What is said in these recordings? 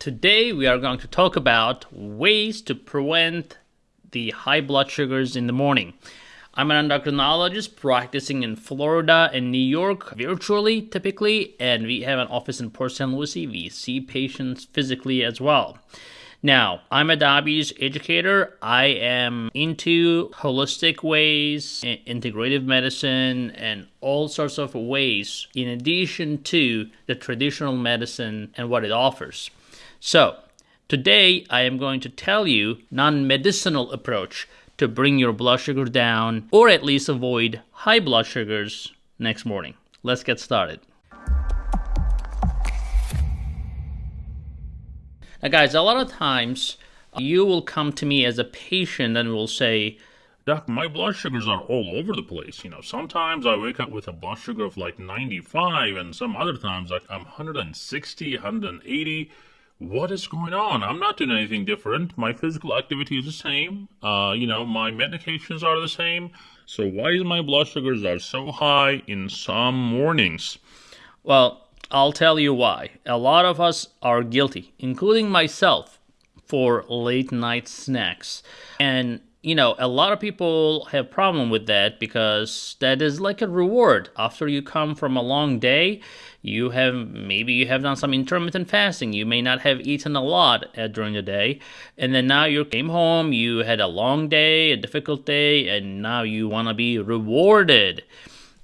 Today we are going to talk about ways to prevent the high blood sugars in the morning. I'm an endocrinologist practicing in Florida and New York virtually typically, and we have an office in Port St. Lucie. We see patients physically as well. Now, I'm a diabetes educator. I am into holistic ways, integrative medicine, and all sorts of ways in addition to the traditional medicine and what it offers. So, today I am going to tell you non-medicinal approach to bring your blood sugar down or at least avoid high blood sugars next morning. Let's get started. Now, guys, a lot of times you will come to me as a patient and will say, Doc, my blood sugars are all over the place. You know, sometimes I wake up with a blood sugar of like 95, and some other times like I'm 160, 180 what is going on? I'm not doing anything different. My physical activity is the same. Uh, you know, my medications are the same. So why is my blood sugars are so high in some mornings? Well, I'll tell you why. A lot of us are guilty, including myself, for late night snacks. And you know, a lot of people have problem with that because that is like a reward after you come from a long day. You have maybe you have done some intermittent fasting. You may not have eaten a lot uh, during the day, and then now you came home. You had a long day, a difficult day, and now you want to be rewarded.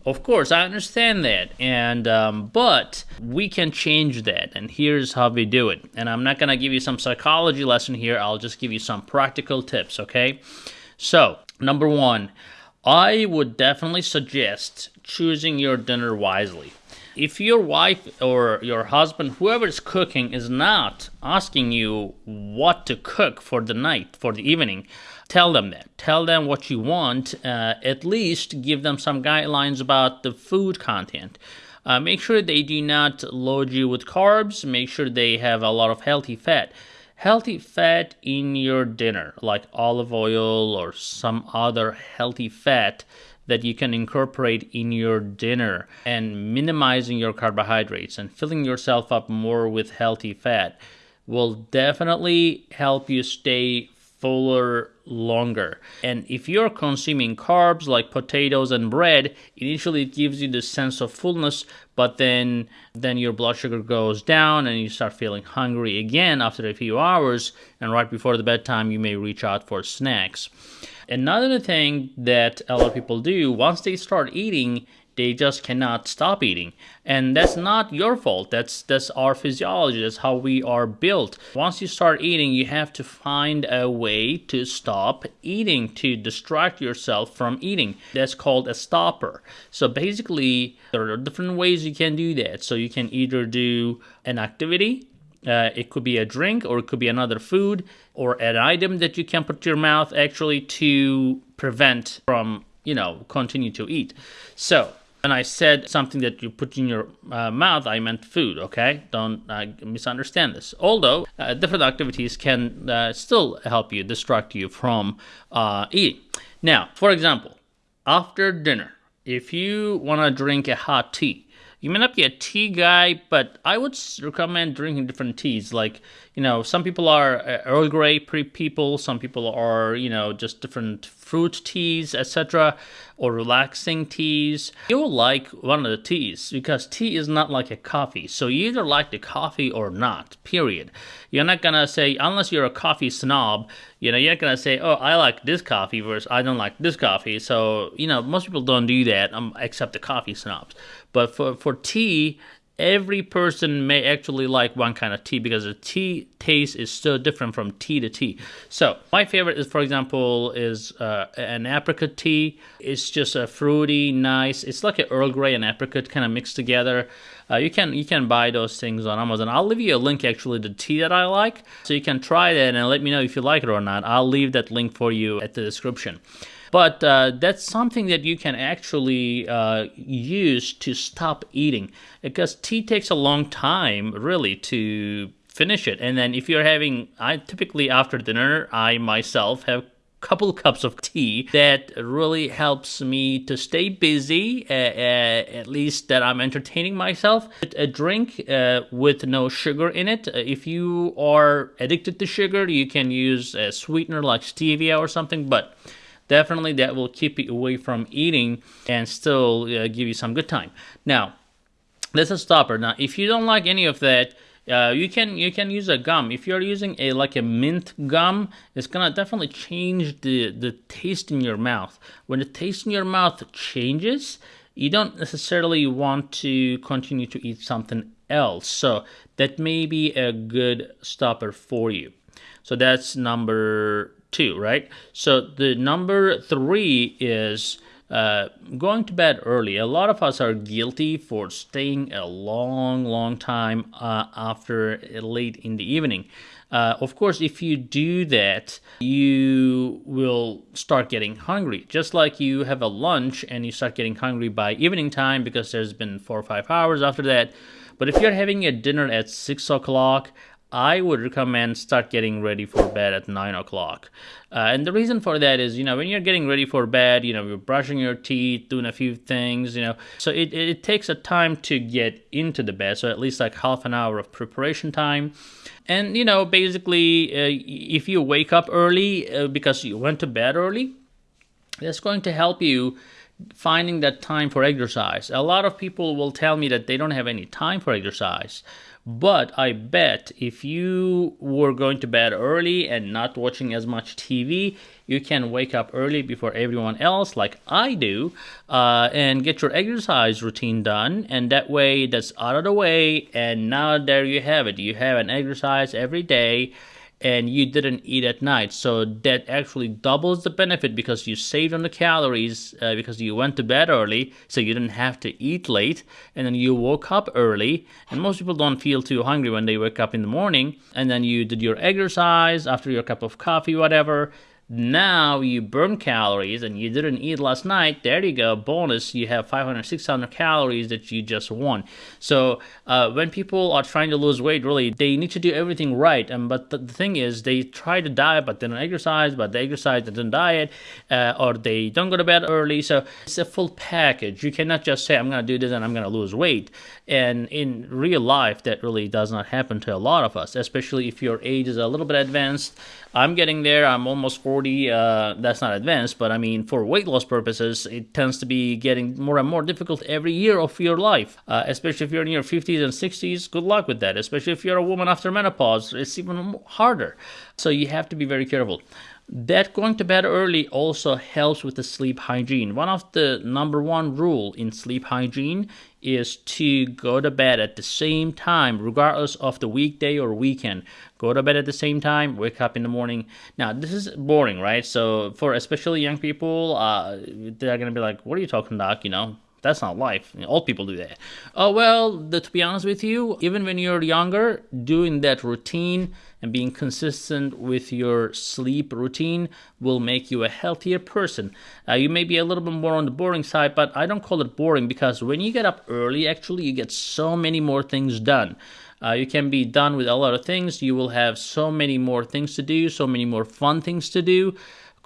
Of course, I understand that, and um, but we can change that, and here's how we do it. And I'm not gonna give you some psychology lesson here. I'll just give you some practical tips. Okay, so number one, I would definitely suggest choosing your dinner wisely. If your wife or your husband, whoever is cooking, is not asking you what to cook for the night, for the evening, Tell them that. Tell them what you want. Uh, at least give them some guidelines about the food content. Uh, make sure they do not load you with carbs. Make sure they have a lot of healthy fat. Healthy fat in your dinner, like olive oil or some other healthy fat that you can incorporate in your dinner and minimizing your carbohydrates and filling yourself up more with healthy fat will definitely help you stay fuller longer. And if you're consuming carbs like potatoes and bread, initially it gives you the sense of fullness, but then then your blood sugar goes down and you start feeling hungry again after a few hours and right before the bedtime you may reach out for snacks. Another thing that a lot of people do once they start eating they just cannot stop eating. And that's not your fault. That's that's our physiology. That's how we are built. Once you start eating you have to find a way to stop eating to distract yourself from eating. That's called a stopper. So basically there are different ways you can do that. So you can either do an activity uh, it could be a drink or it could be another food or an item that you can put to your mouth actually to prevent from you know continue to eat. So when I said something that you put in your uh, mouth, I meant food, okay? Don't uh, misunderstand this. Although uh, different activities can uh, still help you, distract you from uh, eating. Now, for example, after dinner, if you want to drink a hot tea, you may not be a tea guy, but I would recommend drinking different teas. Like, you know, some people are uh, Earl Grey people, some people are, you know, just different fruit teas, etc., or relaxing teas. You'll like one of the teas because tea is not like a coffee. So you either like the coffee or not, period. You're not gonna say, unless you're a coffee snob, you know, you're not gonna say, oh, I like this coffee versus I don't like this coffee. So, you know, most people don't do that um, except the coffee snobs. But for, for tea, every person may actually like one kind of tea because the tea taste is so different from tea to tea. So my favorite is, for example, is uh, an apricot tea. It's just a fruity, nice. It's like an Earl Grey and apricot kind of mixed together. Uh, you can you can buy those things on Amazon. I'll leave you a link actually to tea that I like, so you can try that and let me know if you like it or not. I'll leave that link for you at the description. But uh, that's something that you can actually uh, use to stop eating because tea takes a long time, really, to finish it. And then if you're having, I typically after dinner, I myself have a couple cups of tea that really helps me to stay busy, uh, uh, at least that I'm entertaining myself. A drink uh, with no sugar in it. If you are addicted to sugar, you can use a sweetener like stevia or something, but definitely that will keep you away from eating and still uh, give you some good time. Now, that's a stopper. Now, if you don't like any of that, uh, you can you can use a gum. If you're using a like a mint gum, it's gonna definitely change the the taste in your mouth. When the taste in your mouth changes, you don't necessarily want to continue to eat something else. So that may be a good stopper for you. So that's number two, right? So the number three is uh, going to bed early. A lot of us are guilty for staying a long, long time uh, after late in the evening. Uh, of course, if you do that, you will start getting hungry. Just like you have a lunch and you start getting hungry by evening time because there's been four or five hours after that. But if you're having a dinner at six o'clock, I would recommend start getting ready for bed at nine o'clock. Uh, and the reason for that is, you know, when you're getting ready for bed, you know, you're brushing your teeth, doing a few things, you know, so it, it takes a time to get into the bed. So at least like half an hour of preparation time. And, you know, basically, uh, if you wake up early uh, because you went to bed early, that's going to help you finding that time for exercise. A lot of people will tell me that they don't have any time for exercise. But I bet if you were going to bed early and not watching as much TV, you can wake up early before everyone else, like I do, uh, and get your exercise routine done. And that way, that's out of the way. And now there you have it. You have an exercise every day and you didn't eat at night. So that actually doubles the benefit because you saved on the calories uh, because you went to bed early, so you didn't have to eat late, and then you woke up early. And most people don't feel too hungry when they wake up in the morning, and then you did your exercise after your cup of coffee, whatever now you burn calories and you didn't eat last night. There you go. Bonus, you have 500, 600 calories that you just won. So uh, when people are trying to lose weight, really, they need to do everything right. And but the, the thing is, they try to diet, but they don't exercise, but they exercise, they don't diet, uh, or they don't go to bed early. So it's a full package. You cannot just say, I'm going to do this and I'm going to lose weight. And in real life, that really does not happen to a lot of us, especially if your age is a little bit advanced. I'm getting there. I'm almost 40. Uh, that's not advanced, but I mean, for weight loss purposes, it tends to be getting more and more difficult every year of your life, uh, especially if you're in your 50s and 60s. Good luck with that, especially if you're a woman after menopause. It's even harder. So you have to be very careful that going to bed early also helps with the sleep hygiene. One of the number one rule in sleep hygiene is to go to bed at the same time, regardless of the weekday or weekend. Go to bed at the same time, wake up in the morning. Now, this is boring, right? So, for especially young people, uh, they're gonna be like, "What are you talking, about?" You know, that's not life. Old people do that. Oh well, the, to be honest with you, even when you're younger, doing that routine and being consistent with your sleep routine will make you a healthier person. Uh, you may be a little bit more on the boring side, but I don't call it boring because when you get up early, actually, you get so many more things done. Uh, you can be done with a lot of things. You will have so many more things to do, so many more fun things to do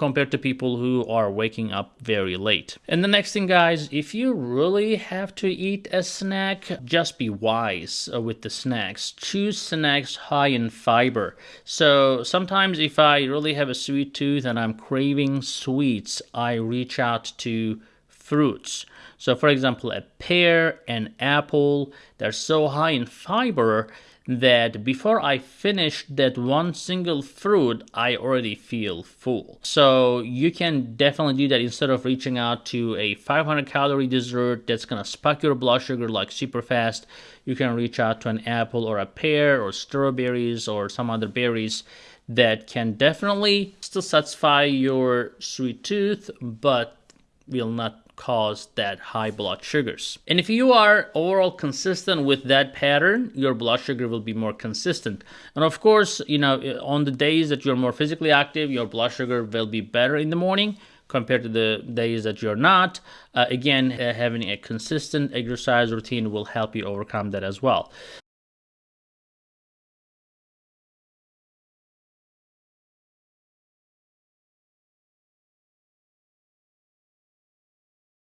compared to people who are waking up very late. And the next thing, guys, if you really have to eat a snack, just be wise uh, with the snacks. Choose snacks high in fiber. So sometimes if I really have a sweet tooth and I'm craving sweets, I reach out to fruits. So, for example, a pear, an apple, they're so high in fiber that before I finish that one single fruit, I already feel full. So you can definitely do that instead of reaching out to a 500 calorie dessert that's gonna spike your blood sugar like super fast. You can reach out to an apple or a pear or strawberries or some other berries that can definitely still satisfy your sweet tooth, but will not cause that high blood sugars. And if you are overall consistent with that pattern, your blood sugar will be more consistent. And of course, you know, on the days that you're more physically active, your blood sugar will be better in the morning compared to the days that you're not. Uh, again, uh, having a consistent exercise routine will help you overcome that as well.